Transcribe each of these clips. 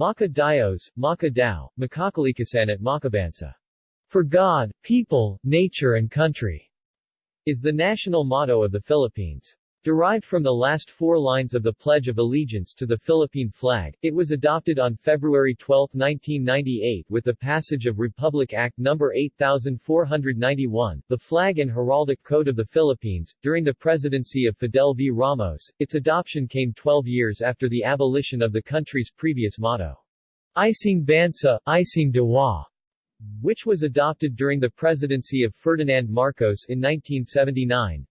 Maka Dios, Maka Dao, Makakalikasan at Makabansa. For God, people, nature and country, is the national motto of the Philippines. Derived from the last four lines of the Pledge of Allegiance to the Philippine flag, it was adopted on February 12, 1998 with the passage of Republic Act No. 8491, the Flag and Heraldic Code of the Philippines. During the presidency of Fidel V. Ramos, its adoption came 12 years after the abolition of the country's previous motto, Isang Bansa, Isang Diwa, which was adopted during the presidency of Ferdinand Marcos in 1979.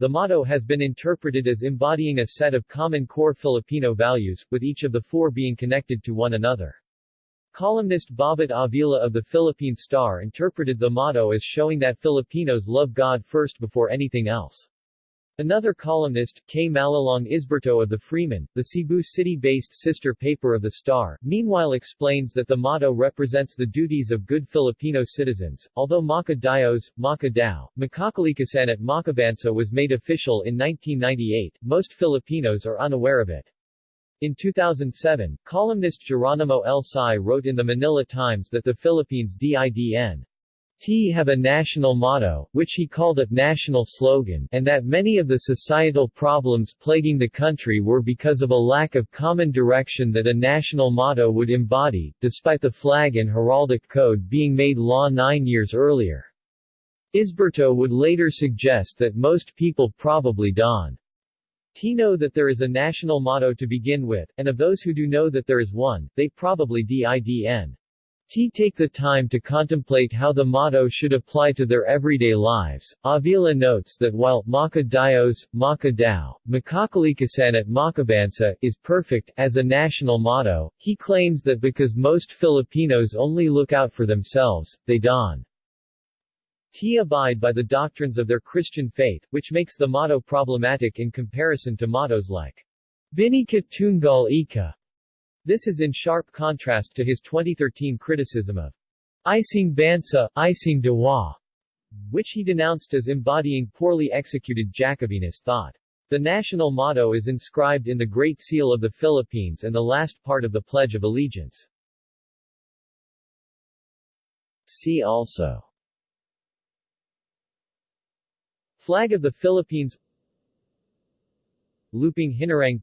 The motto has been interpreted as embodying a set of common core Filipino values, with each of the four being connected to one another. Columnist Bobit Avila of the Philippine Star interpreted the motto as showing that Filipinos love God first before anything else. Another columnist, K. Malilong Isberto of the Freeman, the Cebu City-based sister paper of the Star, meanwhile explains that the motto represents the duties of good Filipino citizens. Although Maka Dios, Maka Dao, Makakalikasan at Makabansa was made official in 1998, most Filipinos are unaware of it. In 2007, columnist Geronimo L. Sy wrote in the Manila Times that the Philippines DIDN T have a national motto, which he called a national slogan, and that many of the societal problems plaguing the country were because of a lack of common direction that a national motto would embody, despite the flag and heraldic code being made law nine years earlier. Isberto would later suggest that most people probably don't know that there is a national motto to begin with, and of those who do know that there is one, they probably didn. T take the time to contemplate how the motto should apply to their everyday lives. Avila notes that while Maka Dios, Maka Dao, Makakalikasan at Makabansa is perfect as a national motto, he claims that because most Filipinos only look out for themselves, they don't T abide by the doctrines of their Christian faith, which makes the motto problematic in comparison to mottos like Bhinneka Tunggal Ika, this is in sharp contrast to his 2013 criticism of Isang Bansa, Isang Diwa, which he denounced as embodying poorly executed Jacobinist thought. The national motto is inscribed in the Great Seal of the Philippines and the last part of the Pledge of Allegiance. See also Flag of the Philippines Lupang Hinirang